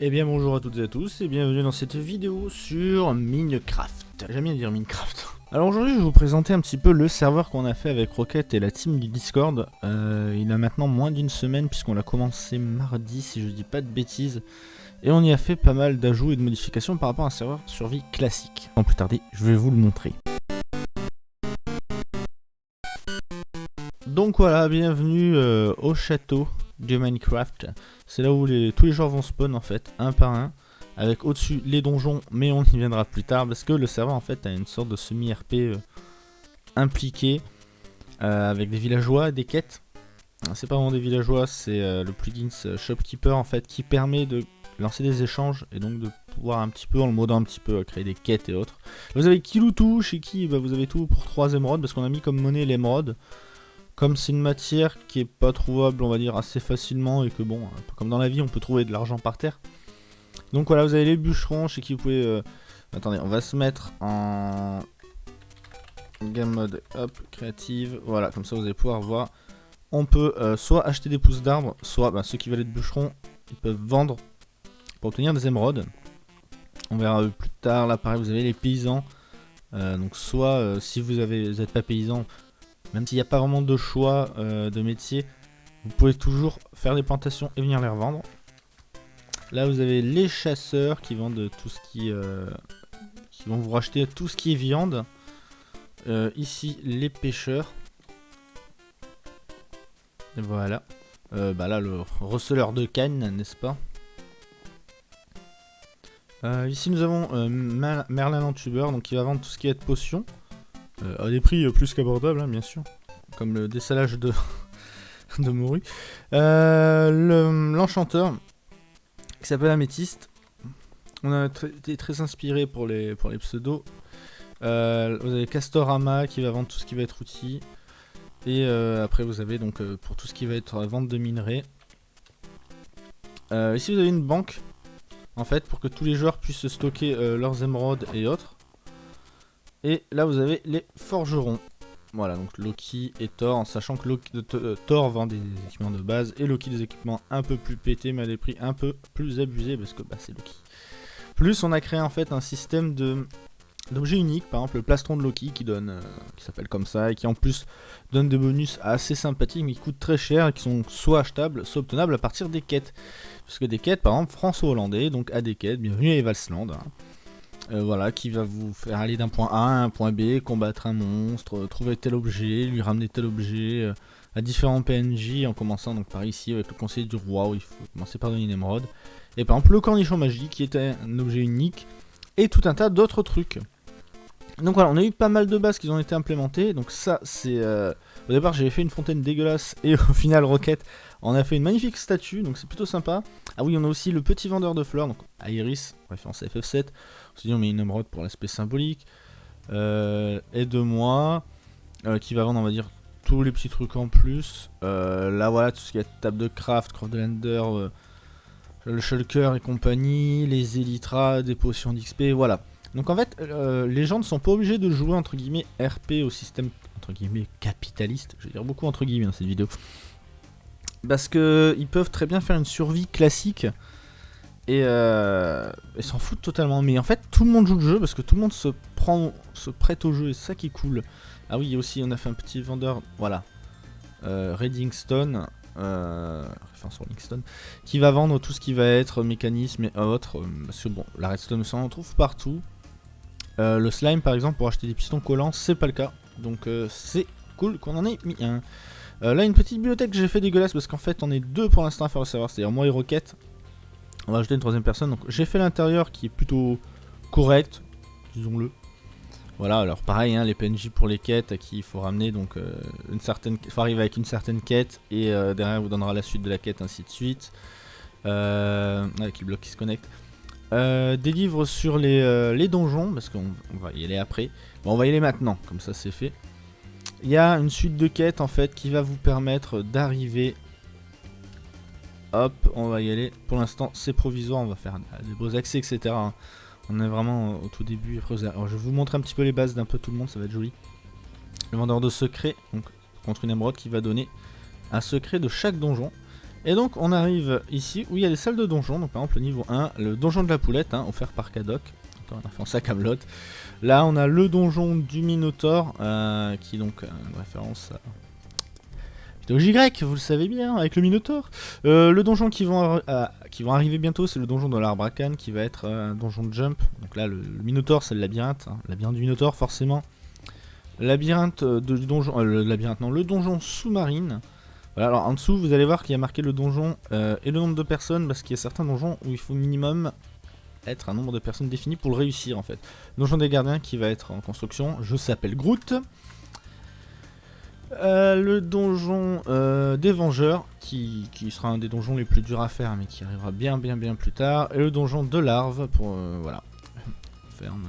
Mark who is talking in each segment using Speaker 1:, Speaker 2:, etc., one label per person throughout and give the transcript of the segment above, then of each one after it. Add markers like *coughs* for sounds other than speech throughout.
Speaker 1: Eh bien bonjour à toutes et à tous et bienvenue dans cette vidéo sur Minecraft. J'aime bien dire Minecraft. *laughs* Alors aujourd'hui je vais vous présenter un petit peu le serveur qu'on a fait avec Rocket et la team du Discord. Euh, il a maintenant moins d'une semaine puisqu'on l'a commencé mardi si je dis pas de bêtises. Et on y a fait pas mal d'ajouts et de modifications par rapport à un serveur survie classique. Sans plus tarder, je vais vous le montrer. Donc voilà, bienvenue euh, au château de Minecraft. C'est là où tous les joueurs vont spawn en fait, un par un. Avec au-dessus les donjons, mais on y viendra plus tard. Parce que le serveur en fait a une sorte de semi-RP euh, impliqué. Euh, avec des villageois, des quêtes. C'est pas vraiment des villageois, c'est euh, le plugin Shopkeeper en fait qui permet de lancer des échanges et donc de pouvoir un petit peu, en le modant un petit peu, créer des quêtes et autres. Vous avez Kiloutou, chez qui bah, vous avez tout pour 3 émeraudes parce qu'on a mis comme monnaie l'émeraude. Comme c'est une matière qui est pas trouvable, on va dire, assez facilement, et que bon, comme dans la vie, on peut trouver de l'argent par terre. Donc voilà, vous avez les bûcherons, chez qui vous pouvez... Euh, attendez, on va se mettre en... Game mode, hop, créative, voilà, comme ça vous allez pouvoir voir. On peut euh, soit acheter des pousses d'arbres, soit bah, ceux qui veulent être bûcherons, ils peuvent vendre pour obtenir des émeraudes. On verra plus tard, là pareil, vous avez les paysans. Euh, donc soit, si vous n'êtes pas paysan, même s'il n'y a pas vraiment de choix euh, de métier, vous pouvez toujours faire des plantations et venir les revendre. Là, vous avez les chasseurs qui vendent tout ce qui... Euh, qui vont vous racheter tout ce qui est viande. Euh, ici, les pêcheurs. Et voilà. bah là, le receleur de canne, n'est-ce pas? Ici, nous avons Merlin Lantubeur, donc qui va vendre tout ce qui est de potions. Euh, à des prix euh, plus qu'abordables, hein, bien sûr. Comme le dessalage de, *laughs* de. Euh, l'enchanteur, qui s'appelle Améthyste. On a été très inspiré pour les, pour les pseudos. vous avez Castorama qui va vendre tout ce qui va être outil. Et après vous avez donc pour tout ce qui va être vente de minerais. ici vous avez une banque en fait pour que tous les joueurs puissent stocker leurs émeraudes et autres. Et là vous avez les forgerons. Voilà, donc Loki et Thor, en sachant que euh, Thor vend des équipements de base et Loki des équipements un peu plus pétés mais à des prix un peu plus abusés parce que bah, c'est Loki. Plus on a créé en fait un système d'objets uniques, par exemple le plastron de Loki qui donne, euh, qui s'appelle comme ça et qui en plus donne des bonus assez sympathiques mais qui coûtent très cher et qui sont soit achetables, soit obtenables à partir des quêtes. Parce que des quêtes, par exemple François Hollandais, donc à des quêtes, bienvenue à Evalsland. Hein. Euh, voilà, qui va vous faire aller d'un point A à un point B, combattre un monstre, euh, trouver tel objet, lui ramener tel objet, euh, à différents PNJ, en commençant donc par ici avec le conseiller du roi, où il faut commencer par donner une émeraude. Et par exemple le cornichon magique, qui est un objet unique, et tout un tas d'autres trucs. Donc voilà, on a eu pas mal de bases qui ont été implémentées, donc ça c'est... Au départ j'avais fait une fontaine dégueulasse, et au *laughs* final Rocket on a fait une magnifique statue, donc c'est plutôt sympa. Ah oui, on a aussi le petit vendeur de fleurs, donc Iris, référence à FF7. Dit on met une émeraude pour l'aspect symbolique. Euh, Aide-moi, euh, qui va vendre, on va dire, tous les petits trucs en plus. Euh, là, voilà, tout ce qui est table de craft, craft de lander, euh, le shulker et compagnie, les élytras, des potions d'XP, voilà. Donc en fait, les gens ne sont pas obligés de jouer entre guillemets RP au système entre guillemets capitaliste. Je vais dire beaucoup entre guillemets dans cette vidéo. Parce que ils peuvent très bien faire une survie classique et, euh, s'en foutent totalement. Mais en fait, tout le monde joue le jeu parce que tout le monde se prend, se prête au jeu et c'est ça qui est cool. Ah oui, aussi on a fait un petit vendeur, voilà, euh, Reddingstone, euh, référence Stone, qui va vendre tout ce qui va être mécanisme et autres. Euh, parce que bon, la redstone, on en trouve partout. Euh, le slime, par exemple, pour acheter des pistons collants, c'est pas le cas. Donc c'est cool qu'on en ait mis un. Euh, là, une petite bibliothèque que j'ai fait dégueulasse parce qu'en fait, on est deux pour l'instant à faire le serveur, c'est-à-dire moi et Rocket. On va ajouter une troisième personne. Donc, j'ai fait l'intérieur qui est plutôt correct, disons-le. Voilà, alors pareil, hein, les PNJ pour les quêtes à qui il faut ramener, donc euh, une certaine, faut arriver avec une certaine quête et euh, derrière vous donnera la suite de la quête, ainsi de suite. avec le bloc qui se connecte. des livres sur les, les donjons, parce qu'on va y aller après. Bon, on va y aller maintenant, comme ça c'est fait. Il y a une suite de quêtes en fait qui va vous permettre d'arriver. Hop, on va y aller. Pour l'instant, c'est provisoire. On va faire des beaux accès, etc. Hein. On est vraiment au tout début. Alors, je vous montrer un petit peu les bases d'un peu tout le monde. Ça va être joli. Le vendeur de secrets, donc contre une émeraude qui va donner un secret de chaque donjon. Et donc on arrive ici où il y a des salles de donjons. Donc par exemple le niveau 1, le donjon de la poulette, hein, offert par Kadok. On a fait en sac à Là on a le donjon du Minotaur, euh, qui est donc une référence à mythologie vous le savez bien, avec le Minotaur. Euh, le donjon qui vont, qui vont arriver bientôt, c'est le donjon de l'Arbracan, qui va être un donjon de jump. Donc là le, Minotaur c'est le labyrinthe, hein. le labyrinthe du Minotaur forcément. Labyrinthe de, du donjon, le labyrinthe non, le donjon sous-marine alors en dessous, vous allez voir qu'il y a marqué le donjon euh, et le nombre de personnes, parce qu'il y a certains donjons où il faut minimum être un nombre de personnes défini pour le réussir en fait. donjon des gardiens qui va être en construction, je s'appelle Groot. Euh, le donjon euh, des vengeurs, qui, sera un des donjons les plus durs à faire, mais qui arrivera bien bien bien plus tard. Et le donjon de larve, pour, voilà, ferme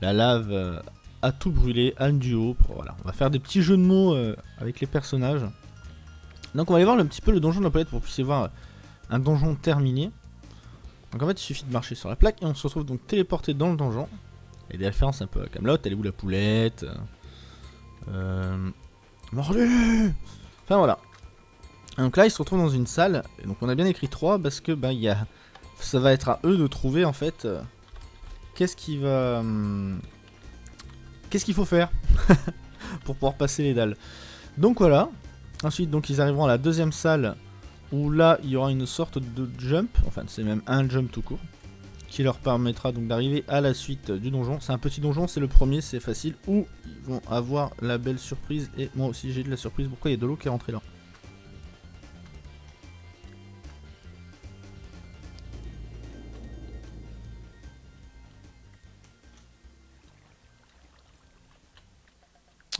Speaker 1: la lave à tout brûler, un duo, voilà. On va faire des petits jeux de mots avec les personnages. Donc on va aller voir un petit peu le donjon de la palette pour que vous puissiez voir un donjon terminé. Donc en fait il suffit de marcher sur la plaque et on se retrouve donc téléporté dans le donjon. A des références un peu à Camelot, elle est où la poulette euh... Mordu. Enfin voilà. Donc là il se retrouve dans une salle, donc on a bien écrit 3 parce que il y ça va être à eux de trouver en fait euh, qu'est-ce qui va... Hum, qu'est-ce qu'il faut faire *laughs* pour pouvoir passer les dalles. Donc voilà, Ensuite, donc, ils arriveront à la deuxième salle où là, il y aura une sorte de jump, enfin, c'est même un jump tout court, qui leur permettra donc d'arriver à la suite du donjon. C'est un petit donjon, c'est le premier, c'est facile, où ils vont avoir la belle surprise, et moi aussi j'ai de la surprise, pourquoi il y a de l'eau qui est rentrée là?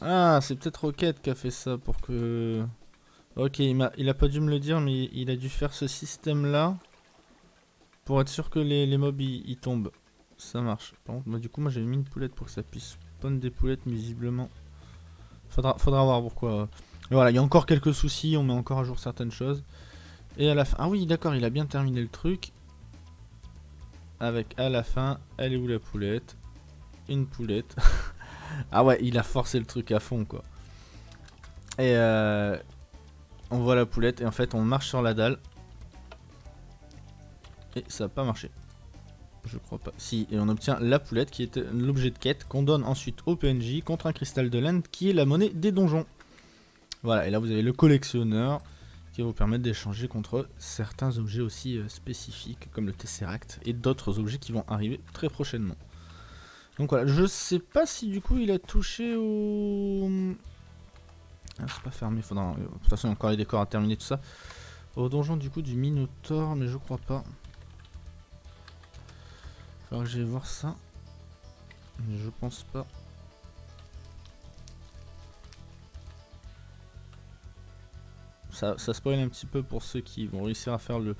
Speaker 1: Ah, c'est peut-être Rocket qui a fait ça pour que... Ok, il a, il a pas dû me le dire, mais il a dû faire ce système-là pour être sûr que les, mobs ils, tombent. Ça marche. Par contre, du coup, moi j'avais mis une poulette pour que ça puisse spawn des poulettes, visiblement... Faudra, faudra voir pourquoi. voilà, il y a encore quelques soucis, on met encore à jour certaines choses. Et à la fin... Ah oui, d'accord, il a bien terminé le truc. Avec à la fin, elle est où la poulette? Une poulette. *laughs* ah ouais, il a forcé le truc à fond, quoi. Et euh, on voit la poulette, et en fait, on marche sur la dalle. Et ça n'a pas marché. Je crois pas. Si, et on obtient la poulette, qui est l'objet de quête, qu'on donne ensuite au PNJ contre un cristal de laine, qui est la monnaie des donjons. Voilà, et là vous avez le collectionneur, qui va vous permettre d'échanger contre certains objets aussi euh, spécifiques, comme le Tesseract, et d'autres objets qui vont arriver très prochainement. Donc voilà, je sais pas si du coup il a touché au... Ah, c'est pas fermé, faudra... De toute façon encore les décors à terminer tout ça. Au donjon du coup du Minotaur, mais je crois pas. Alors que j'aille voir ça. Je pense pas. Ça, ça spoil un petit peu pour ceux qui vont réussir à faire le,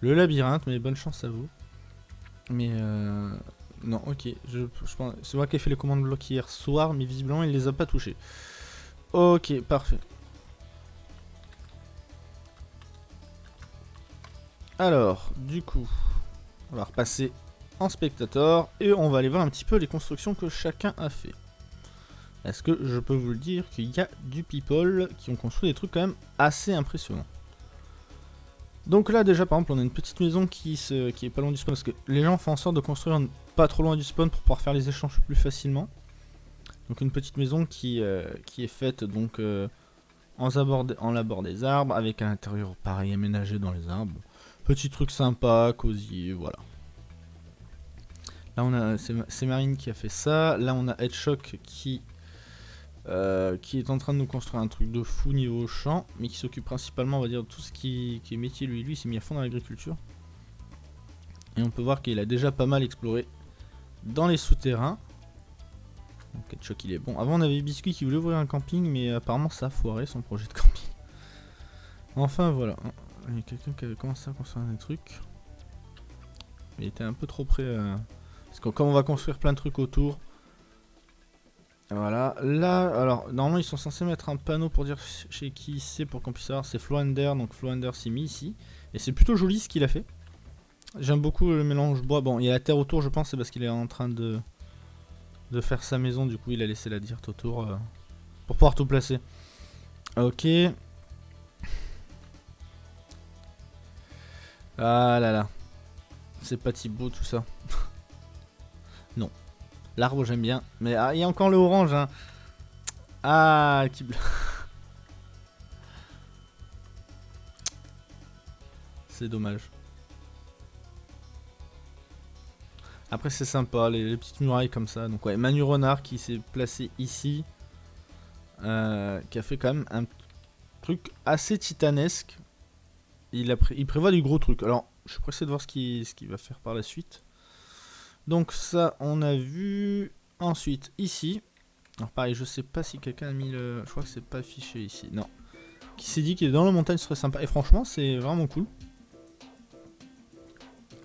Speaker 1: le labyrinthe, mais bonne chance à vous. Mais euh, non, ok. Je, je pense, c'est moi qui ai fait les commandes blocs hier soir, mais visiblement il les a pas touchés. Ok, parfait. Alors, du coup, on va repasser en spectateur et on va aller voir un petit peu les constructions que chacun a fait. Est-ce que je peux vous le dire qu'il y a du people qui ont construit des trucs quand même assez impressionnants. Donc là déjà par exemple on a une petite maison qui, se, est pas loin du spawn parce que les gens font en sorte de construire pas trop loin du spawn pour pouvoir faire les échanges plus facilement. Donc une petite maison qui, euh, est faite donc euh, en, en l'abord des arbres avec un intérieur pareil aménagé dans les arbres. Petit truc sympa, cosy, voilà. Là on a c'est Marine qui a fait ça. Là on a Headshock qui euh, qui est en train de nous construire un truc de fou niveau champ, mais qui s'occupe principalement, on va dire, de tout ce qui, est métier. Lui, lui, il s'est mis à fond dans l'agriculture. Et on peut voir qu'il a déjà pas mal exploré dans les souterrains. Donc, choc il est bon. Avant, on avait Biscuit qui voulait ouvrir un camping, mais apparemment, ça a foiré son projet de camping. Enfin, voilà. Il y a quelqu'un qui avait commencé à construire des trucs. Il était un peu trop près. Euh, parce que comme on va construire plein de trucs autour, voilà, là, alors, normalement, ils sont censés mettre un panneau pour dire chez qui c'est pour qu'on puisse savoir. C'est Floander, donc Floander s'est mis ici. Et c'est plutôt joli ce qu'il a fait. J'aime beaucoup le mélange bois. Bon, il y a la terre autour, je pense, c'est parce qu'il est en train de, de faire sa maison. Du coup, il a laissé la dirt autour euh, pour pouvoir tout placer. Ok. Ah là là. C'est pas si beau tout ça. *laughs* non. L'arbre j'aime bien. Mais ah, il y a encore le orange. Hein. Ah, qui... *laughs* C'est dommage. Après c'est sympa, les, petites murailles comme ça. Donc ouais, Manu Renard qui s'est placé ici. Euh, qui a fait quand même un truc assez titanesque. Il, prévoit du gros truc. Alors, je suis pressé de voir ce qu'il va faire par la suite. Donc ça, on a vu. Ensuite, ici. Alors pareil, je sais pas si quelqu'un a mis le... Je crois que c'est pas affiché ici. Non. Qui s'est dit qu'il est dans la montagne ce serait sympa. Et franchement, c'est vraiment cool.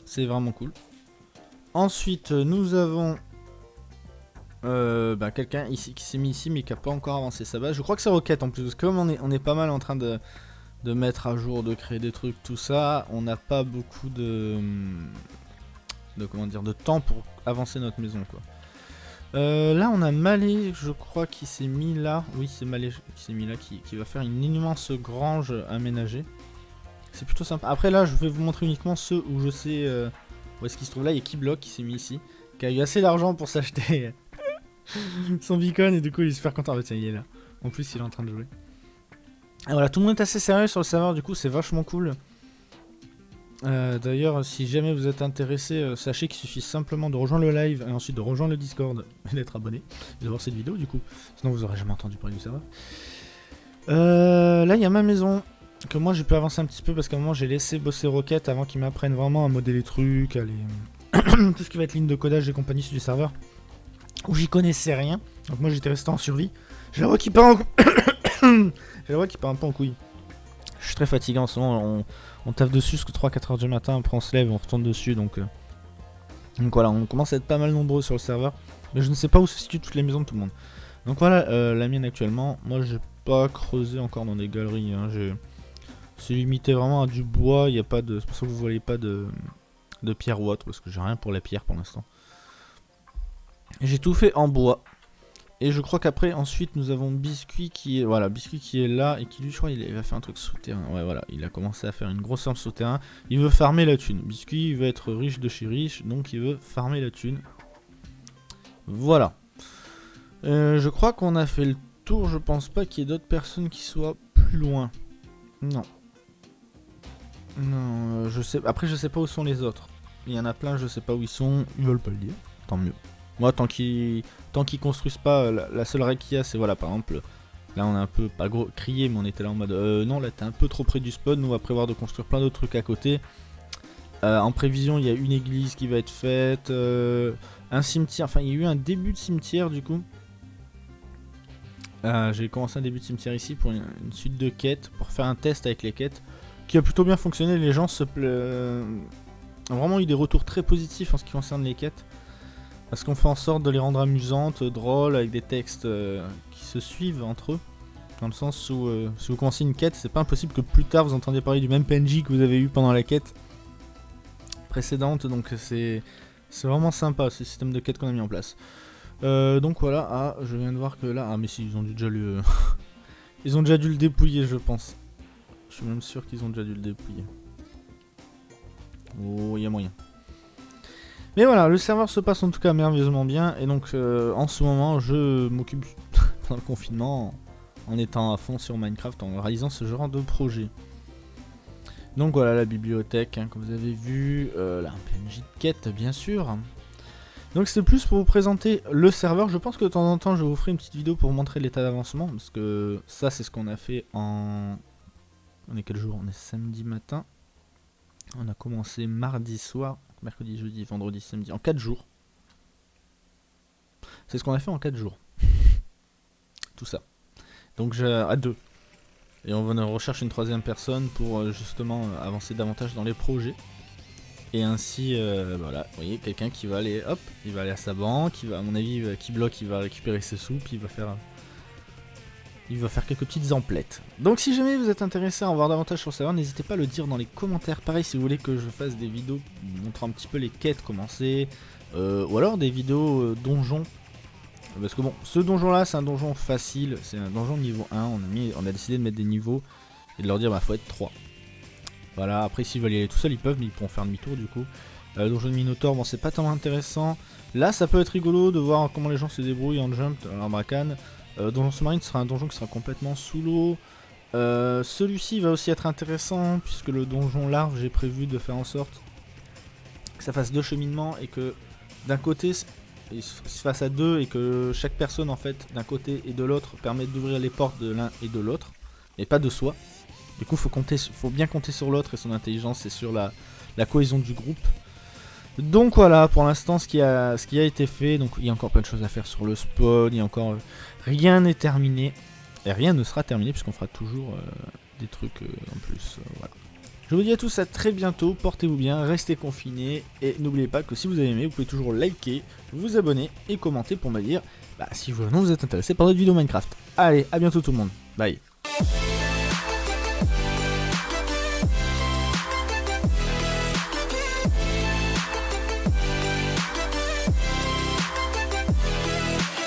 Speaker 1: C'est vraiment cool. Ensuite, nous avons euh, bah, quelqu'un ici qui s'est mis ici mais qui n'a pas encore avancé sa base. Je crois que c'est Rocket en plus, parce que comme on est, on est pas mal en train de, de mettre à jour, de créer des trucs, tout ça, on n'a pas beaucoup de, de, comment dire, de temps pour avancer notre maison. quoi. Euh, là, on a Malé, je crois, qui s'est mis là. Oui, c'est Malé qui s'est mis là, qui, qui va faire une immense grange aménagée. C'est plutôt sympa. Après là, je vais vous montrer uniquement ceux où je sais euh, où est-ce qu'il se trouve. Là, il y a Keyblock qui s'est mis ici, qui a eu assez d'argent pour s'acheter *laughs* son beacon et du coup il est super content. Ah, tiens, il est là. En plus, il est en train de jouer. Et voilà, tout le monde est assez sérieux sur le serveur, du coup, c'est vachement cool. Euh, d'ailleurs, si jamais vous êtes intéressé, euh, sachez qu'il suffit simplement de rejoindre le live et ensuite de rejoindre le Discord *laughs* et d'être abonné et de voir cette vidéo du coup. Sinon, vous aurez jamais entendu parler du serveur. là, il y a ma maison que moi j'ai pu avancer un petit peu parce qu'à un moment j'ai laissé bosser Rocket avant qu'il m'apprenne vraiment à modder les trucs, à les... *coughs* tout ce qui va être ligne de codage et compagnie sur du serveur, où j'y connaissais rien. Donc moi j'étais resté en survie. J'ai la voix qui part en... j'ai la voix qui part un peu en couille. Je suis très fatigué en ce moment, on, on taffe dessus jusqu'à 3-4 heures du matin, après on se lève et on retourne dessus donc... Euh. Donc voilà, on commence à être pas mal nombreux sur le serveur, mais je ne sais pas où se situent toutes les maisons de tout le monde. Donc voilà, euh, la mienne actuellement, moi j'ai pas creusé encore dans des galeries, hein. C'est limité vraiment à du bois, il a pas de... C'est pour ça que vous voyez pas de, de pierre ou autre, parce que j'ai rien pour la pierre pour l'instant. J'ai tout fait en bois. Et je crois qu'après, ensuite, nous avons Biscuit qui est... Voilà, Biscuit qui est là, et qui lui, je crois, il va faire un truc souterrain. Ouais, voilà, il a commencé à faire une grosse ferme souterrain. Il veut farmer la thune. Biscuit, il veut être riche de chez riche, donc il veut farmer la thune. Voilà. Euh, je crois qu'on a fait le tour, je pense pas qu'il y ait d'autres personnes qui soient plus loin. Non. Non, euh, je sais. Après, je sais pas où sont les autres. Il y en a plein, je sais pas où ils sont. Ils veulent pas le dire. Tant mieux. Moi, tant qu'ils tant qu'ils construisent pas, euh, la, seule règle qu'il y a, c'est voilà, par exemple, là on a un peu pas gros crié, mais on était là en mode euh, non, là t'es un peu trop près du spawn. Nous, on va prévoir de construire plein d'autres trucs à côté. en prévision, il y a une église qui va être faite, un cimetière. Enfin, il y a eu un début de cimetière du coup. J'ai commencé un début de cimetière ici pour une, suite de quêtes, pour faire un test avec les quêtes qui a plutôt bien fonctionné. Les gens se ont vraiment eu des retours très positifs en ce qui concerne les quêtes. Parce qu'on fait en sorte de les rendre amusantes, drôles, avec des textes euh, qui se suivent entre eux. Dans le sens où, euh, si vous commencez une quête, c'est pas impossible que plus tard vous entendiez parler du même PNJ que vous avez eu pendant la quête précédente. Donc c'est vraiment sympa ce système de quête qu'on a mis en place. Euh, donc voilà, ah, je viens de voir que là, ah mais si, ils ont déjà le... *laughs* ils ont déjà dû le dépouiller je pense. Je suis même sûr qu'ils ont déjà dû le dépouiller. Oh, il y a moyen. Mais voilà, le serveur se passe en tout cas merveilleusement bien. Et donc, euh, en ce moment, je m'occupe *laughs* pendant le confinement en étant à fond sur Minecraft, en réalisant ce genre de projet. Donc voilà la bibliothèque, hein, comme vous avez vu. Euh, là, un PNJ de quête, bien sûr. Donc c'est plus pour vous présenter le serveur. Je pense que de temps en temps, je vous ferai une petite vidéo pour vous montrer l'état d'avancement. Parce que ça, c'est ce qu'on a fait en on est quel jour? On est samedi matin. On a commencé mardi soir, mercredi, jeudi, vendredi, samedi, en 4 jours. C'est ce qu'on a fait en 4 jours. *laughs* Tout ça. Donc j'ai à deux. Et on va rechercher une troisième personne pour euh, justement euh, avancer davantage dans les projets. Et ainsi, euh, voilà, vous voyez, quelqu'un qui va aller, hop, il va aller à sa banque, il va, à mon avis, qui bloque, il va récupérer ses sous, puis il va faire il va faire quelques petites emplettes. Donc si jamais vous êtes intéressé à en voir davantage sur le serveur, n'hésitez pas à le dire dans les commentaires. Pareil, si vous voulez que je fasse des vidéos montrant un petit peu les quêtes commencées, euh, ou alors des vidéos euh, donjons. Parce que bon, ce donjon là, c'est un donjon facile, c'est un donjon niveau 1, on a, décidé de mettre des niveaux et de leur dire bah faut être 3. Voilà, après s'ils veulent y aller tout seuls, ils peuvent, mais ils pourront faire demi-tour du coup. Euh, donjon de Minotaur, bon c'est pas tellement intéressant. Là ça peut être rigolo de voir comment les gens se débrouillent en jump, en bracane. Euh, donjon sous-marine sera un donjon qui sera complètement sous l'eau. Euh, celui-ci va aussi être intéressant puisque le donjon large j'ai prévu de faire en sorte que ça fasse deux cheminements et que d'un côté il se fasse à deux et que chaque personne en fait d'un côté et de l'autre permette d'ouvrir les portes de l'un et de l'autre et pas de soi. Du coup faut faut bien compter sur l'autre et son intelligence et sur la cohésion du groupe. Donc voilà, pour l'instant, ce, qui a, été fait. Donc il y a encore plein de choses à faire sur le spawn. Il y a encore. Euh, rien n'est terminé. Et rien ne sera terminé puisqu'on fera toujours euh, des trucs euh, en plus. Je vous dis à tous à très bientôt. Portez-vous bien, restez confinés. Et n'oubliez pas que si vous avez aimé, vous pouvez toujours liker, vous abonner et commenter pour me dire bah, si vous, non, vous êtes intéressé par notre vidéo Minecraft. Allez, à bientôt tout le monde. Bye.